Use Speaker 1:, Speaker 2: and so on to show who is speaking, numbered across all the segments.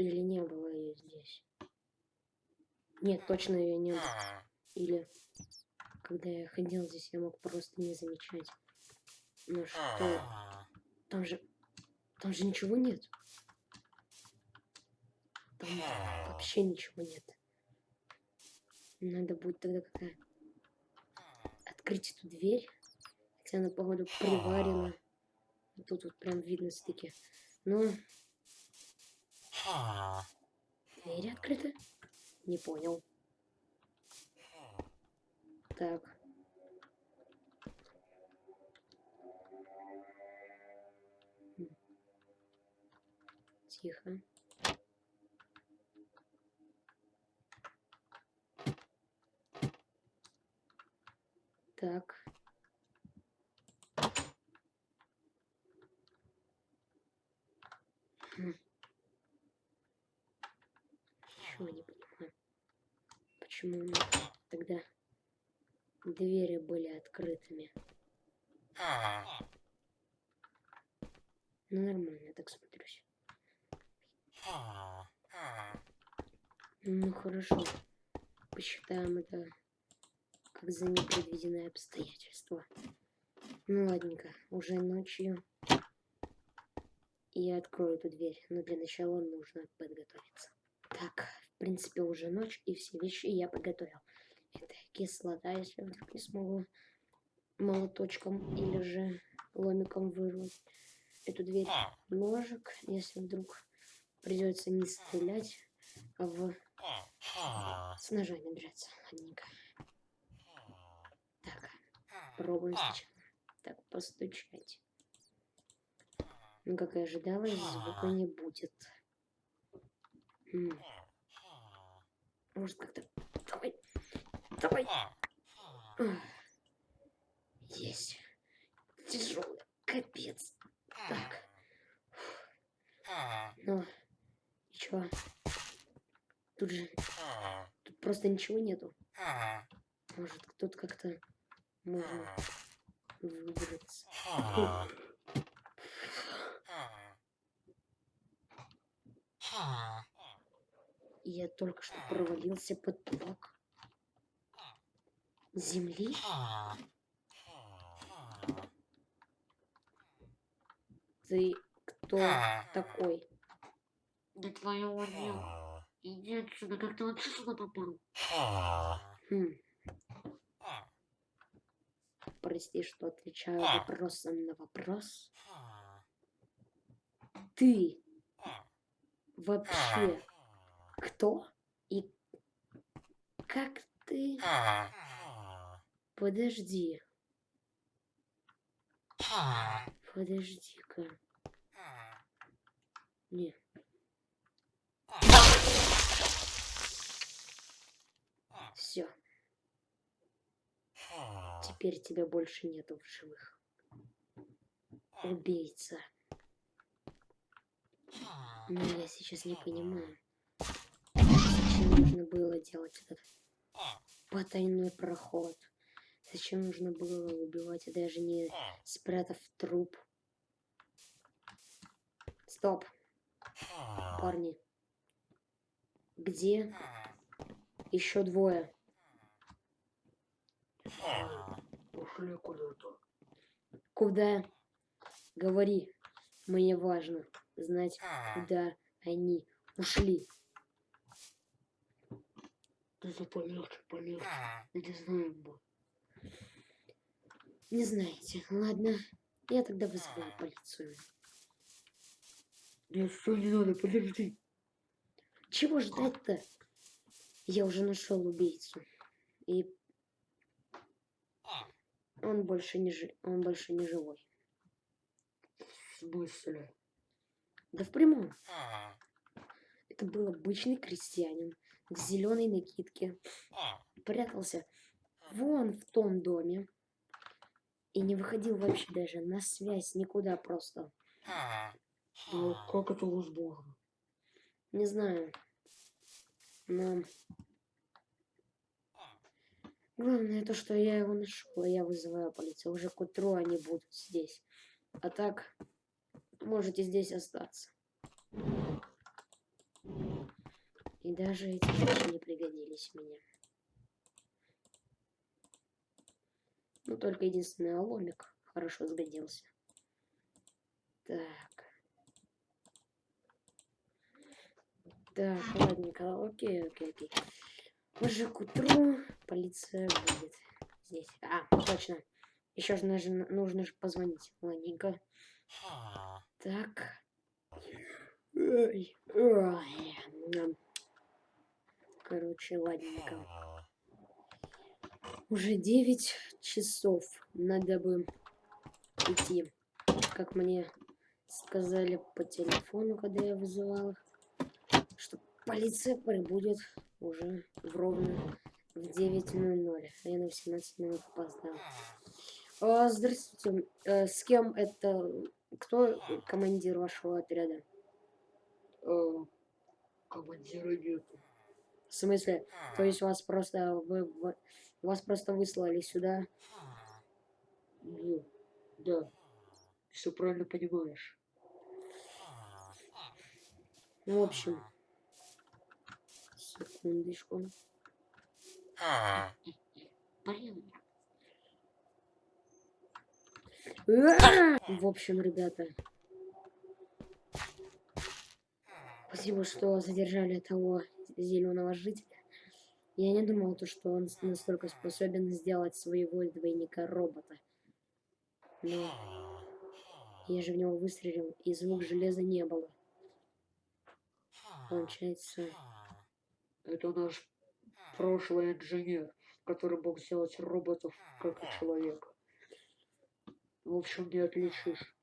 Speaker 1: Или не было ее здесь? Нет, точно ее не было. Или когда я ходил здесь, я мог просто не замечать. Ну что? Там же... Там же ничего нет. Там вообще ничего нет. Надо будет тогда как-то открыть эту дверь. Хотя она, походу, приварена. Тут вот прям видно стыки. Ну... Дверь открыта? Не понял. Так. Тихо. Так. Хм. Чего не понимаю. Почему тогда двери были открытыми? Ну нормально, я так смотрюсь. Ну хорошо. Посчитаем это как за непредвиденное обстоятельство. Ну ладненько, уже ночью я открою эту дверь, но для начала нужно подготовиться. Так, принципе уже ночь, и все вещи я подготовил. Это кислота, если вдруг не смогу молоточком или же ломиком вырвать эту дверь. Ножик, если вдруг придется не стрелять, а в... с ножами драться. Ладненько. Пробуем сначала. Так, постучать. Ну, как и ожидалось, звука не будет. М -м. Может, как-то... Давай! Давай! Есть. Тяжелый. Капец. Так. Ну, чё? Тут же... Тут просто ничего нету. Может, кто-то как-то можно выбраться. Я только что провалился под блок земли. Ты кто такой?
Speaker 2: Да твою нет. Иди отсюда, как ты вообще сюда попал?
Speaker 1: Хм. Прости, что отвечаю вопросом на вопрос. Ты вообще кто? И как ты... Подожди. Подожди-ка. Не. Все. Теперь тебя больше нету в живых. Убийца. Но я сейчас не понимаю, зачем нужно было делать этот потайной проход. Зачем нужно было убивать, даже не спрятав труп. Стоп. Парни. Где еще двое?
Speaker 2: Ушли куда-то.
Speaker 1: Куда? Говори. Мне важно знать, куда они ушли.
Speaker 2: За полегче, полегче. Не знаем бы.
Speaker 1: Не знаете. Ладно. Я тогда вызываю полицию.
Speaker 2: Нет, что не надо, подожди.
Speaker 1: Чего ждать-то? Я уже нашел убийцу. И он больше не жи... он больше не живой.
Speaker 2: В смысле?
Speaker 1: Да в прямом. Это был обычный крестьянин в зеленой накидке. Прятался вон в том доме. И не выходил вообще даже на связь никуда просто.
Speaker 2: Ну, как это возможно?
Speaker 1: Не знаю. Но Главное то, что я его нашел, я вызываю полицию. Уже к утру они будут здесь. А так, можете здесь остаться. И даже эти вещи не пригодились мне. Ну, только единственный ломик хорошо сгодился. Так. Так, ладненько, окей, окей, окей. Уже к утру полиция будет здесь. А, точно. Еще же нужно, нужно же позвонить. Ладненько. Так. Ой, ой. Короче, ладненько. Уже 9 часов. Надо бы идти. Как мне сказали по телефону, когда я вызывал их, что полиция прибудет уже в ровно в 9.00. А я на 18 минут опоздал. А, здравствуйте. Э, с кем это... Кто командир вашего отряда?
Speaker 2: Э, командира нету.
Speaker 1: В смысле? То есть вас просто... Вы, вы- вас просто выслали сюда?
Speaker 2: Ну, да. Все правильно понимаешь.
Speaker 1: Ну, в общем... Секундочку.
Speaker 2: Блин,
Speaker 1: В общем, ребята. Спасибо, что задержали того зеленого жителя. Я не думал, то, что он настолько способен сделать своего двойника робота. Но я же в него выстрелил, и звук железа не было. Получается,
Speaker 2: это наш прошлый инженер, который мог сделать роботов как и человека. В общем, не отличишь.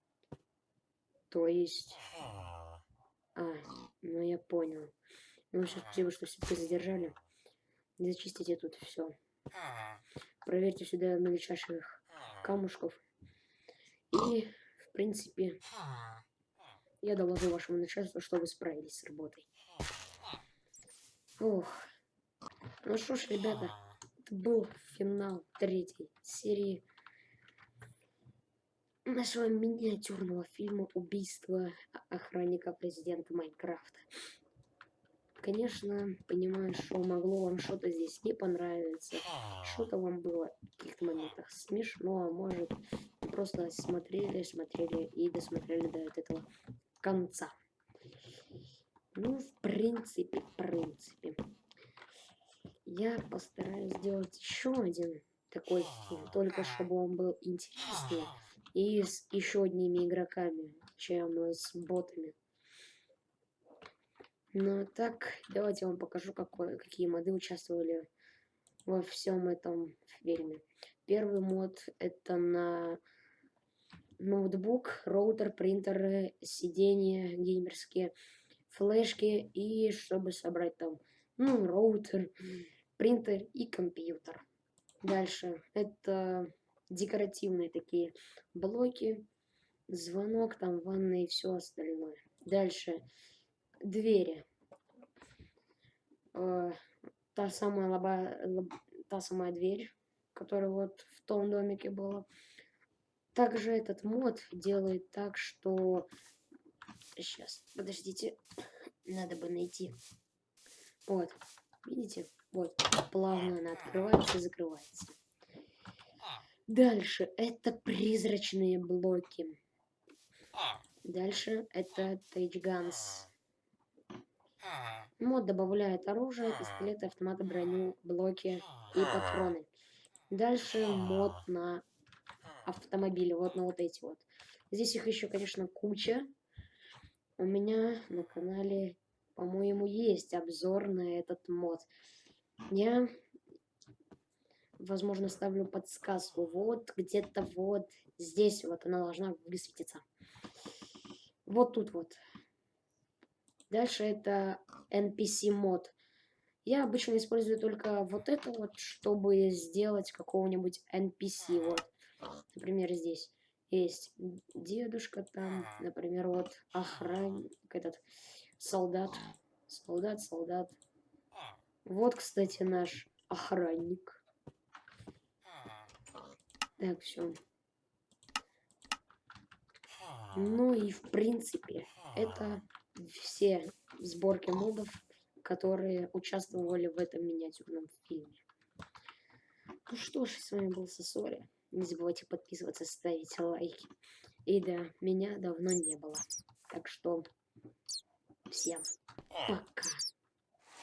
Speaker 1: то есть... А, ну я понял. Ну, все, спасибо, что все-таки задержали. Зачистите тут все. Проверьте сюда мельчайших камушков. И, в принципе, я доложу вашему начальству, что вы справились с работой. Ох. Ну что ж, ребята, это был финал третьей серии нашего миниатюрного фильма «Убийство охранника президента Майнкрафта». Конечно, понимаю, что могло вам что-то здесь не понравиться, что-то вам было в каких-то моментах смешно, а может, просто смотрели, смотрели и досмотрели до этого конца. Ну, в принципе, в принципе. Я постараюсь сделать еще один такой фильм, только чтобы он был интереснее и с еще одними игроками, чем с ботами. Ну, так, давайте я вам покажу, какой, какие моды участвовали во всем этом фильме. Первый мод это на ноутбук, роутер, принтеры, сиденья геймерские, флешки и чтобы собрать там, ну, роутер, принтер и компьютер. Дальше это декоративные такие блоки, звонок, там ванна и все остальное. Дальше двери. Э, та самая лоба, лоб- та самая дверь, которая вот в том домике была. Также этот мод делает так, что... Сейчас, подождите, надо бы найти. Вот, видите? Вот, плавно она открывается и закрывается. Дальше это призрачные блоки. Дальше это тейджганс. Мод добавляет оружие, пистолеты, автоматы, броню, блоки и патроны. Дальше мод на автомобили, вот на вот эти вот. Здесь их еще, конечно, куча. У меня на канале, по-моему, есть обзор на этот мод. Я, возможно, ставлю подсказку. Вот где-то вот здесь вот она должна высветиться. Вот тут вот. Дальше это NPC мод. Я обычно использую только вот это вот, чтобы сделать какого-нибудь NPC. Вот, например, здесь есть дедушка там, например, вот охранник, этот солдат, солдат, солдат. Вот, кстати, наш охранник. Так, все. Ну и в принципе, это все сборки модов, которые участвовали в этом миниатюрном фильме. Ну что ж, с вами был Сосори. Не забывайте подписываться, ставить лайки. И да, меня давно не было. Так что всем пока.